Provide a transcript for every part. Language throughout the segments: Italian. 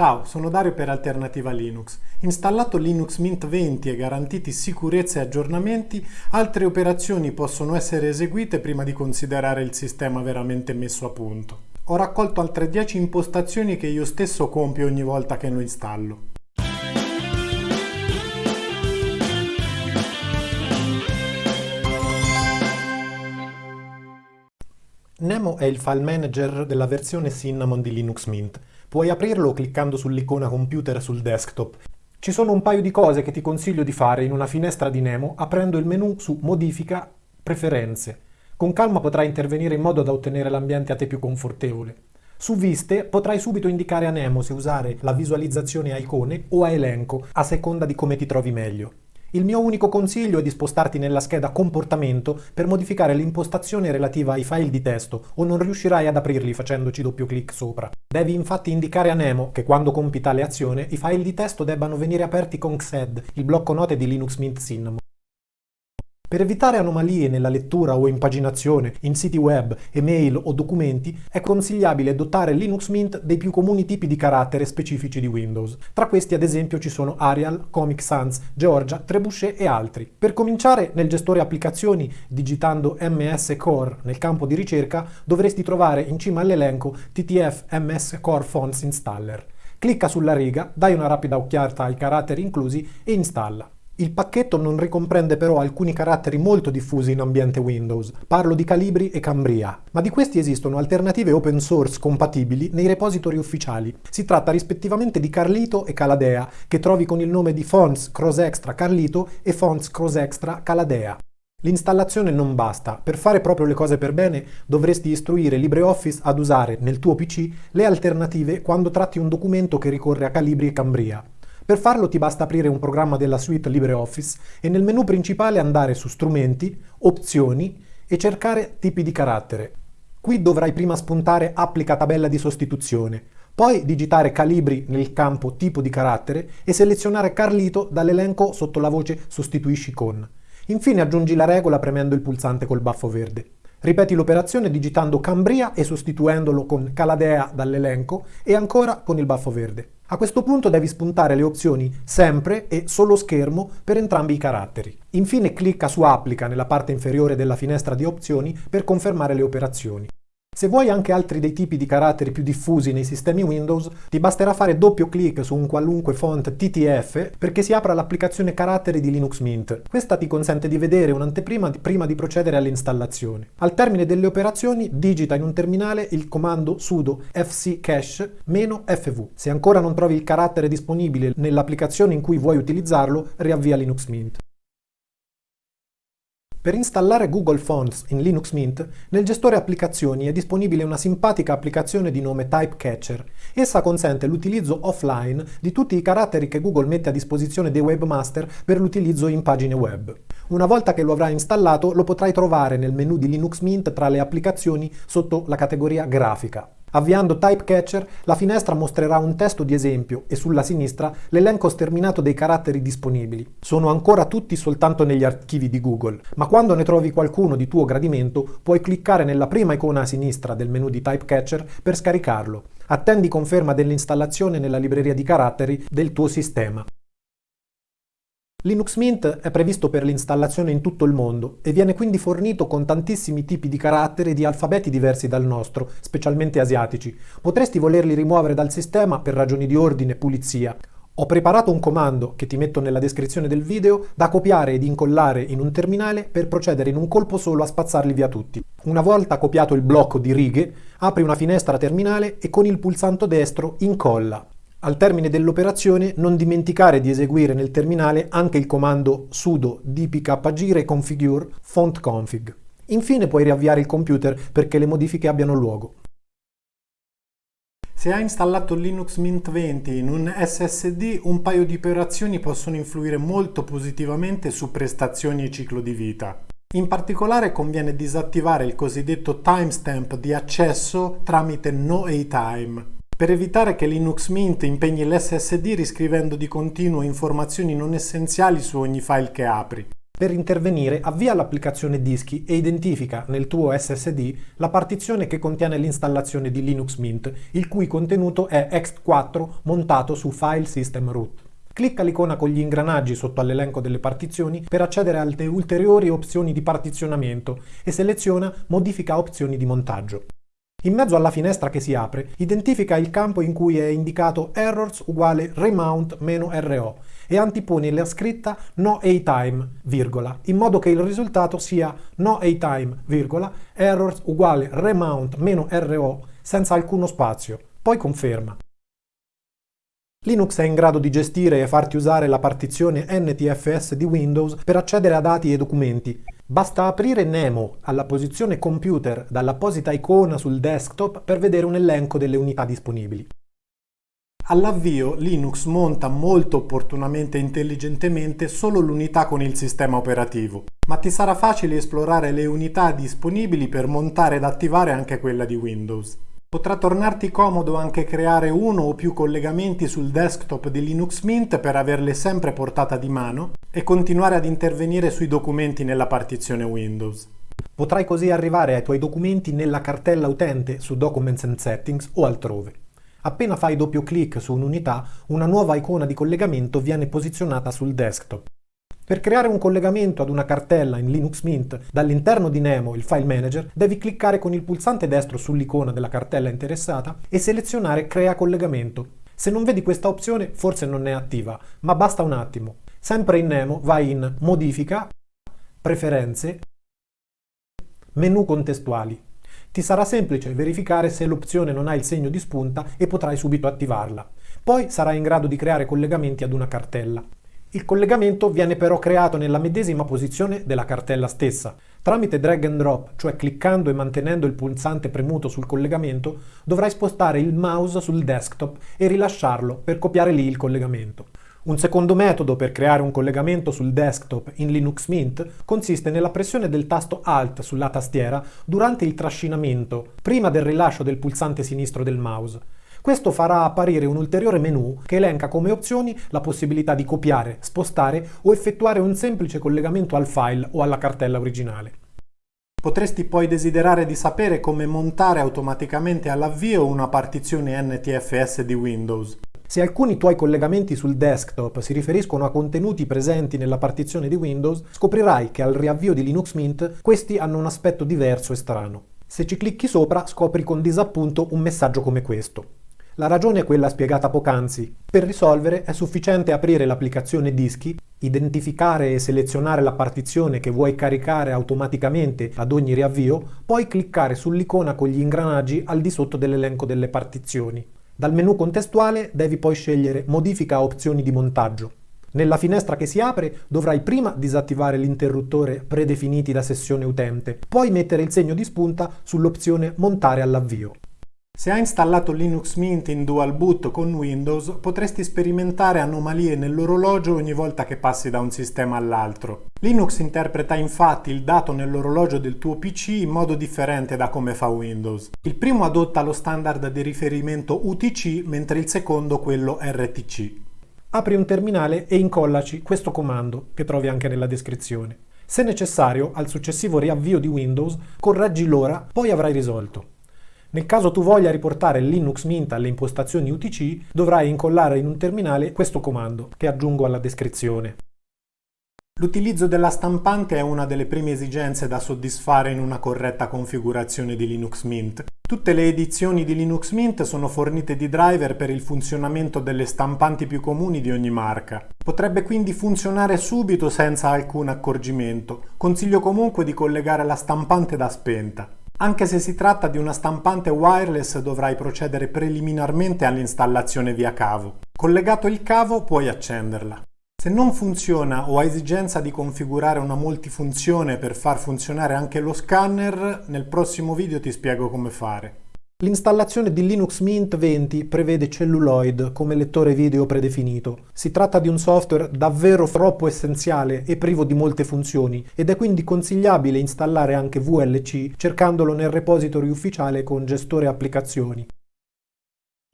Ciao, sono Dario per Alternativa Linux. Installato Linux Mint 20 e garantiti sicurezza e aggiornamenti, altre operazioni possono essere eseguite prima di considerare il sistema veramente messo a punto. Ho raccolto altre 10 impostazioni che io stesso compio ogni volta che lo installo. Nemo è il file manager della versione Cinnamon di Linux Mint. Puoi aprirlo cliccando sull'icona computer sul desktop. Ci sono un paio di cose che ti consiglio di fare in una finestra di Nemo aprendo il menu su Modifica, Preferenze. Con calma potrai intervenire in modo da ottenere l'ambiente a te più confortevole. Su Viste potrai subito indicare a Nemo se usare la visualizzazione a icone o a elenco, a seconda di come ti trovi meglio. Il mio unico consiglio è di spostarti nella scheda comportamento per modificare l'impostazione relativa ai file di testo o non riuscirai ad aprirli facendoci doppio clic sopra. Devi infatti indicare a Nemo che quando compi tale azione i file di testo debbano venire aperti con XED, il blocco note di Linux Mint Cinnamon. Per evitare anomalie nella lettura o impaginazione in siti web, email o documenti, è consigliabile dotare Linux Mint dei più comuni tipi di carattere specifici di Windows. Tra questi ad esempio ci sono Arial, Comic Sans, Georgia, Trebuchet e altri. Per cominciare, nel gestore applicazioni, digitando MS Core nel campo di ricerca, dovresti trovare in cima all'elenco TTF MS Core Fonts Installer. Clicca sulla riga, dai una rapida occhiata ai caratteri inclusi e installa. Il pacchetto non ricomprende però alcuni caratteri molto diffusi in ambiente Windows, parlo di Calibri e Cambria, ma di questi esistono alternative open source compatibili nei repository ufficiali. Si tratta rispettivamente di Carlito e Caladea, che trovi con il nome di Fonts Cross Extra Carlito e Fonts Cross Extra Caladea. L'installazione non basta, per fare proprio le cose per bene dovresti istruire LibreOffice ad usare nel tuo PC le alternative quando tratti un documento che ricorre a Calibri e Cambria. Per farlo ti basta aprire un programma della suite LibreOffice e nel menu principale andare su Strumenti, Opzioni e cercare Tipi di carattere. Qui dovrai prima spuntare Applica tabella di sostituzione, poi digitare Calibri nel campo Tipo di carattere e selezionare Carlito dall'elenco sotto la voce Sostituisci con. Infine aggiungi la regola premendo il pulsante col baffo verde. Ripeti l'operazione digitando Cambria e sostituendolo con Caladea dall'elenco e ancora con il baffo verde. A questo punto devi spuntare le opzioni Sempre e Solo schermo per entrambi i caratteri. Infine clicca su Applica nella parte inferiore della finestra di opzioni per confermare le operazioni. Se vuoi anche altri dei tipi di caratteri più diffusi nei sistemi Windows, ti basterà fare doppio clic su un qualunque font TTF perché si apra l'applicazione caratteri di Linux Mint. Questa ti consente di vedere un'anteprima prima di procedere all'installazione. Al termine delle operazioni digita in un terminale il comando sudo fccache-fv. Se ancora non trovi il carattere disponibile nell'applicazione in cui vuoi utilizzarlo, riavvia Linux Mint. Per installare Google Fonts in Linux Mint, nel gestore applicazioni è disponibile una simpatica applicazione di nome Typecatcher. Essa consente l'utilizzo offline di tutti i caratteri che Google mette a disposizione dei webmaster per l'utilizzo in pagine web. Una volta che lo avrai installato, lo potrai trovare nel menu di Linux Mint tra le applicazioni sotto la categoria Grafica. Avviando Typecatcher, la finestra mostrerà un testo di esempio e sulla sinistra l'elenco sterminato dei caratteri disponibili. Sono ancora tutti soltanto negli archivi di Google, ma quando ne trovi qualcuno di tuo gradimento puoi cliccare nella prima icona a sinistra del menu di Typecatcher per scaricarlo. Attendi conferma dell'installazione nella libreria di caratteri del tuo sistema. Linux Mint è previsto per l'installazione in tutto il mondo e viene quindi fornito con tantissimi tipi di caratteri di alfabeti diversi dal nostro, specialmente asiatici. Potresti volerli rimuovere dal sistema per ragioni di ordine e pulizia. Ho preparato un comando, che ti metto nella descrizione del video, da copiare ed incollare in un terminale per procedere in un colpo solo a spazzarli via tutti. Una volta copiato il blocco di righe, apri una finestra terminale e con il pulsante destro incolla. Al termine dell'operazione non dimenticare di eseguire nel terminale anche il comando sudo dpkgire configure font config. Infine puoi riavviare il computer perché le modifiche abbiano luogo. Se hai installato Linux Mint 20 in un SSD, un paio di operazioni possono influire molto positivamente su prestazioni e ciclo di vita. In particolare conviene disattivare il cosiddetto timestamp di accesso tramite noatime per evitare che Linux Mint impegni l'SSD riscrivendo di continuo informazioni non essenziali su ogni file che apri. Per intervenire avvia l'applicazione Dischi e identifica nel tuo SSD la partizione che contiene l'installazione di Linux Mint, il cui contenuto è ext4 montato su File System Root. Clicca l'icona con gli ingranaggi sotto all'elenco delle partizioni per accedere alle ulteriori opzioni di partizionamento e seleziona Modifica opzioni di montaggio. In mezzo alla finestra che si apre, identifica il campo in cui è indicato errors uguale remount-ro e antiponi la scritta no time, virgola, in modo che il risultato sia no time, virgola, errors uguale remount-ro senza alcuno spazio. Poi conferma. Linux è in grado di gestire e farti usare la partizione NTFS di Windows per accedere a dati e documenti. Basta aprire Nemo alla posizione computer dall'apposita icona sul desktop per vedere un elenco delle unità disponibili. All'avvio Linux monta molto opportunamente e intelligentemente solo l'unità con il sistema operativo, ma ti sarà facile esplorare le unità disponibili per montare ed attivare anche quella di Windows. Potrà tornarti comodo anche creare uno o più collegamenti sul desktop di Linux Mint per averle sempre portata di mano e continuare ad intervenire sui documenti nella partizione Windows. Potrai così arrivare ai tuoi documenti nella cartella utente su Documents and Settings o altrove. Appena fai doppio clic su un'unità, una nuova icona di collegamento viene posizionata sul desktop. Per creare un collegamento ad una cartella in Linux Mint dall'interno di Nemo, il file manager, devi cliccare con il pulsante destro sull'icona della cartella interessata e selezionare Crea collegamento. Se non vedi questa opzione forse non è attiva, ma basta un attimo. Sempre in Nemo vai in Modifica, Preferenze, Menu contestuali. Ti sarà semplice verificare se l'opzione non ha il segno di spunta e potrai subito attivarla. Poi sarai in grado di creare collegamenti ad una cartella. Il collegamento viene però creato nella medesima posizione della cartella stessa. Tramite drag and drop, cioè cliccando e mantenendo il pulsante premuto sul collegamento, dovrai spostare il mouse sul desktop e rilasciarlo per copiare lì il collegamento. Un secondo metodo per creare un collegamento sul desktop in Linux Mint consiste nella pressione del tasto Alt sulla tastiera durante il trascinamento, prima del rilascio del pulsante sinistro del mouse. Questo farà apparire un ulteriore menu che elenca come opzioni la possibilità di copiare, spostare o effettuare un semplice collegamento al file o alla cartella originale. Potresti poi desiderare di sapere come montare automaticamente all'avvio una partizione NTFS di Windows. Se alcuni tuoi collegamenti sul desktop si riferiscono a contenuti presenti nella partizione di Windows, scoprirai che al riavvio di Linux Mint questi hanno un aspetto diverso e strano. Se ci clicchi sopra scopri con disappunto un messaggio come questo. La ragione è quella spiegata poc'anzi. Per risolvere è sufficiente aprire l'applicazione Dischi, identificare e selezionare la partizione che vuoi caricare automaticamente ad ogni riavvio, poi cliccare sull'icona con gli ingranaggi al di sotto dell'elenco delle partizioni. Dal menu contestuale devi poi scegliere Modifica opzioni di montaggio. Nella finestra che si apre dovrai prima disattivare l'interruttore predefiniti da sessione utente, poi mettere il segno di spunta sull'opzione Montare all'avvio. Se hai installato Linux Mint in dual boot con Windows, potresti sperimentare anomalie nell'orologio ogni volta che passi da un sistema all'altro. Linux interpreta infatti il dato nell'orologio del tuo PC in modo differente da come fa Windows. Il primo adotta lo standard di riferimento UTC, mentre il secondo quello RTC. Apri un terminale e incollaci questo comando, che trovi anche nella descrizione. Se necessario, al successivo riavvio di Windows, correggi l'ora, poi avrai risolto. Nel caso tu voglia riportare Linux Mint alle impostazioni UTC, dovrai incollare in un terminale questo comando, che aggiungo alla descrizione. L'utilizzo della stampante è una delle prime esigenze da soddisfare in una corretta configurazione di Linux Mint. Tutte le edizioni di Linux Mint sono fornite di driver per il funzionamento delle stampanti più comuni di ogni marca. Potrebbe quindi funzionare subito senza alcun accorgimento. Consiglio comunque di collegare la stampante da spenta. Anche se si tratta di una stampante wireless dovrai procedere preliminarmente all'installazione via cavo. Collegato il cavo puoi accenderla. Se non funziona o hai esigenza di configurare una multifunzione per far funzionare anche lo scanner, nel prossimo video ti spiego come fare. L'installazione di Linux Mint 20 prevede Celluloid come lettore video predefinito. Si tratta di un software davvero troppo essenziale e privo di molte funzioni ed è quindi consigliabile installare anche VLC cercandolo nel repository ufficiale con gestore applicazioni.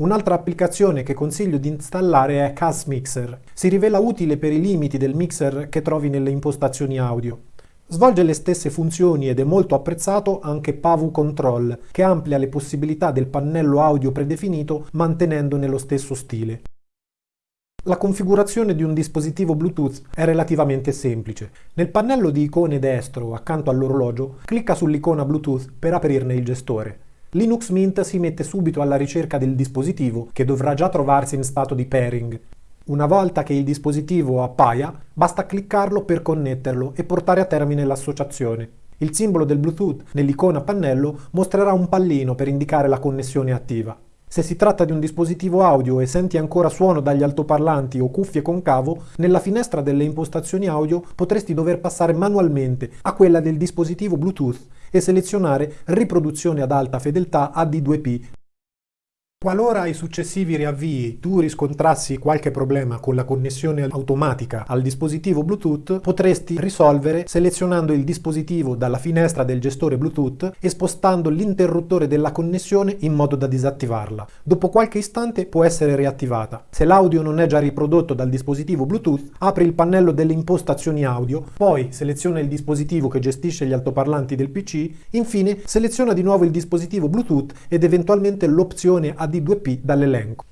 Un'altra applicazione che consiglio di installare è CAS Mixer. Si rivela utile per i limiti del mixer che trovi nelle impostazioni audio. Svolge le stesse funzioni ed è molto apprezzato anche Pavu Control, che amplia le possibilità del pannello audio predefinito mantenendone lo stesso stile. La configurazione di un dispositivo Bluetooth è relativamente semplice. Nel pannello di icone destro, accanto all'orologio, clicca sull'icona Bluetooth per aprirne il gestore. Linux Mint si mette subito alla ricerca del dispositivo che dovrà già trovarsi in stato di pairing. Una volta che il dispositivo appaia, basta cliccarlo per connetterlo e portare a termine l'associazione. Il simbolo del Bluetooth nell'icona pannello mostrerà un pallino per indicare la connessione attiva. Se si tratta di un dispositivo audio e senti ancora suono dagli altoparlanti o cuffie con cavo, nella finestra delle impostazioni audio potresti dover passare manualmente a quella del dispositivo Bluetooth e selezionare riproduzione ad alta fedeltà AD2P Qualora ai successivi riavvii tu riscontrassi qualche problema con la connessione automatica al dispositivo Bluetooth, potresti risolvere selezionando il dispositivo dalla finestra del gestore Bluetooth e spostando l'interruttore della connessione in modo da disattivarla. Dopo qualche istante può essere riattivata. Se l'audio non è già riprodotto dal dispositivo Bluetooth, apri il pannello delle impostazioni audio, poi seleziona il dispositivo che gestisce gli altoparlanti del PC, infine seleziona di nuovo il dispositivo Bluetooth ed eventualmente l'opzione ad di 2P dall'elenco.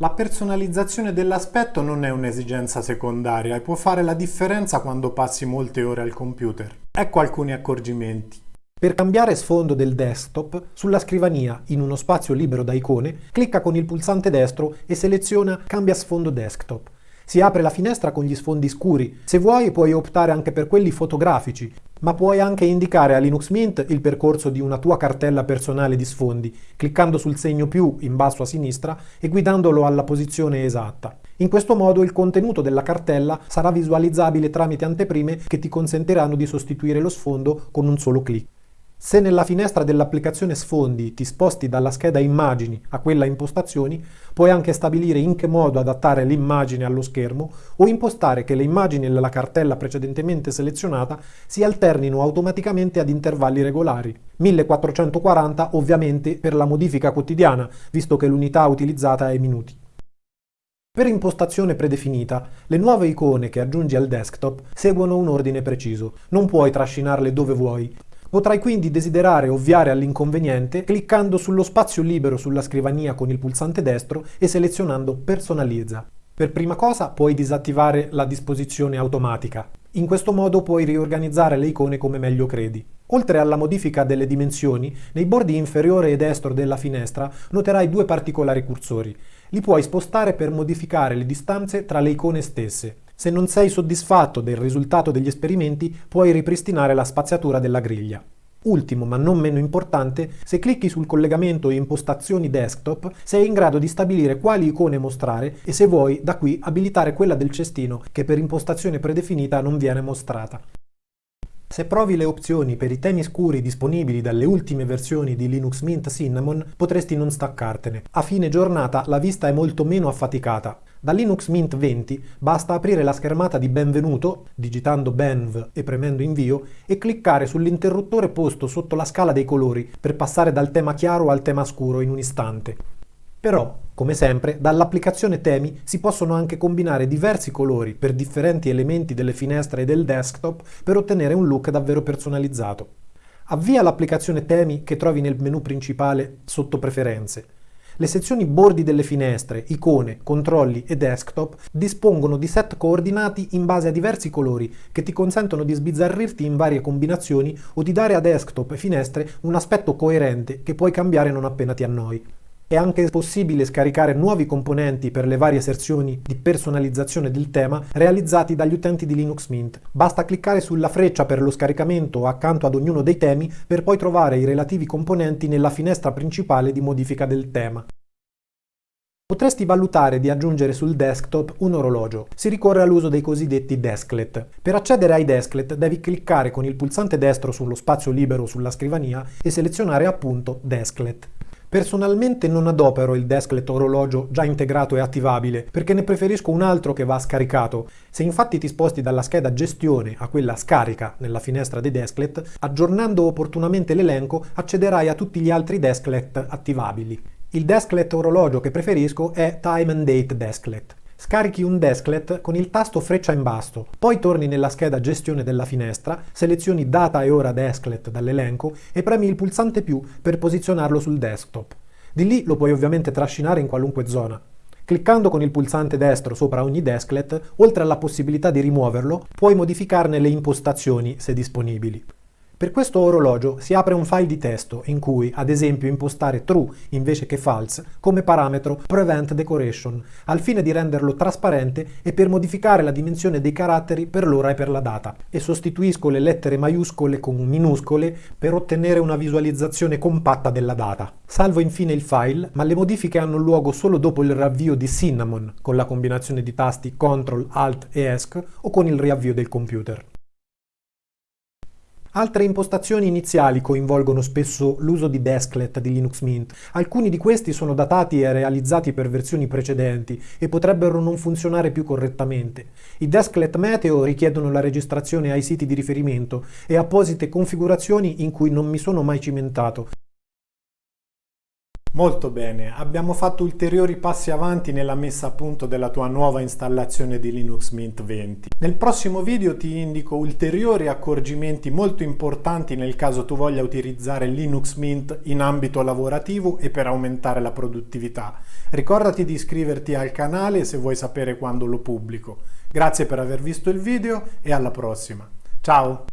La personalizzazione dell'aspetto non è un'esigenza secondaria e può fare la differenza quando passi molte ore al computer. Ecco alcuni accorgimenti. Per cambiare sfondo del desktop, sulla scrivania, in uno spazio libero da icone, clicca con il pulsante destro e seleziona Cambia sfondo desktop. Si apre la finestra con gli sfondi scuri. Se vuoi puoi optare anche per quelli fotografici, ma puoi anche indicare a Linux Mint il percorso di una tua cartella personale di sfondi, cliccando sul segno più in basso a sinistra e guidandolo alla posizione esatta. In questo modo il contenuto della cartella sarà visualizzabile tramite anteprime che ti consentiranno di sostituire lo sfondo con un solo clic. Se nella finestra dell'applicazione Sfondi ti sposti dalla scheda Immagini a quella Impostazioni, puoi anche stabilire in che modo adattare l'immagine allo schermo o impostare che le immagini nella cartella precedentemente selezionata si alternino automaticamente ad intervalli regolari. 1440 ovviamente per la modifica quotidiana, visto che l'unità utilizzata è minuti. Per impostazione predefinita, le nuove icone che aggiungi al desktop seguono un ordine preciso. Non puoi trascinarle dove vuoi, Potrai quindi desiderare ovviare all'inconveniente cliccando sullo spazio libero sulla scrivania con il pulsante destro e selezionando Personalizza. Per prima cosa puoi disattivare la disposizione automatica. In questo modo puoi riorganizzare le icone come meglio credi. Oltre alla modifica delle dimensioni, nei bordi inferiore e destro della finestra noterai due particolari cursori. Li puoi spostare per modificare le distanze tra le icone stesse. Se non sei soddisfatto del risultato degli esperimenti, puoi ripristinare la spaziatura della griglia. Ultimo, ma non meno importante, se clicchi sul collegamento impostazioni desktop, sei in grado di stabilire quali icone mostrare e se vuoi, da qui, abilitare quella del cestino, che per impostazione predefinita non viene mostrata. Se provi le opzioni per i temi scuri disponibili dalle ultime versioni di Linux Mint Cinnamon, potresti non staccartene. A fine giornata la vista è molto meno affaticata. Da Linux Mint 20 basta aprire la schermata di benvenuto, digitando benv e premendo invio, e cliccare sull'interruttore posto sotto la scala dei colori per passare dal tema chiaro al tema scuro in un istante. Però, come sempre, dall'applicazione temi si possono anche combinare diversi colori per differenti elementi delle finestre e del desktop per ottenere un look davvero personalizzato. Avvia l'applicazione temi che trovi nel menu principale sotto preferenze. Le sezioni bordi delle finestre, icone, controlli e desktop dispongono di set coordinati in base a diversi colori che ti consentono di sbizzarrirti in varie combinazioni o di dare a desktop e finestre un aspetto coerente che puoi cambiare non appena ti annoi. È anche possibile scaricare nuovi componenti per le varie sezioni di personalizzazione del tema realizzati dagli utenti di Linux Mint. Basta cliccare sulla freccia per lo scaricamento accanto ad ognuno dei temi per poi trovare i relativi componenti nella finestra principale di modifica del tema. Potresti valutare di aggiungere sul desktop un orologio. Si ricorre all'uso dei cosiddetti desklet. Per accedere ai desklet devi cliccare con il pulsante destro sullo spazio libero sulla scrivania e selezionare appunto desklet. Personalmente non adopero il desklet orologio già integrato e attivabile, perché ne preferisco un altro che va scaricato. Se infatti ti sposti dalla scheda gestione a quella scarica nella finestra dei desklet, aggiornando opportunamente l'elenco accederai a tutti gli altri desklet attivabili. Il desklet orologio che preferisco è Time and Date Desklet. Scarichi un desklet con il tasto freccia in basso, poi torni nella scheda gestione della finestra, selezioni data e ora desklet dall'elenco e premi il pulsante più per posizionarlo sul desktop. Di lì lo puoi ovviamente trascinare in qualunque zona. Cliccando con il pulsante destro sopra ogni desklet, oltre alla possibilità di rimuoverlo, puoi modificarne le impostazioni se disponibili. Per questo orologio si apre un file di testo in cui, ad esempio, impostare true invece che false come parametro prevent decoration, al fine di renderlo trasparente e per modificare la dimensione dei caratteri per l'ora e per la data. E sostituisco le lettere maiuscole con minuscole per ottenere una visualizzazione compatta della data. Salvo infine il file, ma le modifiche hanno luogo solo dopo il riavvio di Cinnamon con la combinazione di tasti CTRL, ALT e ESC o con il riavvio del computer. Altre impostazioni iniziali coinvolgono spesso l'uso di desklet di Linux Mint. Alcuni di questi sono datati e realizzati per versioni precedenti e potrebbero non funzionare più correttamente. I desklet meteo richiedono la registrazione ai siti di riferimento e apposite configurazioni in cui non mi sono mai cimentato. Molto bene, abbiamo fatto ulteriori passi avanti nella messa a punto della tua nuova installazione di Linux Mint 20. Nel prossimo video ti indico ulteriori accorgimenti molto importanti nel caso tu voglia utilizzare Linux Mint in ambito lavorativo e per aumentare la produttività. Ricordati di iscriverti al canale se vuoi sapere quando lo pubblico. Grazie per aver visto il video e alla prossima. Ciao!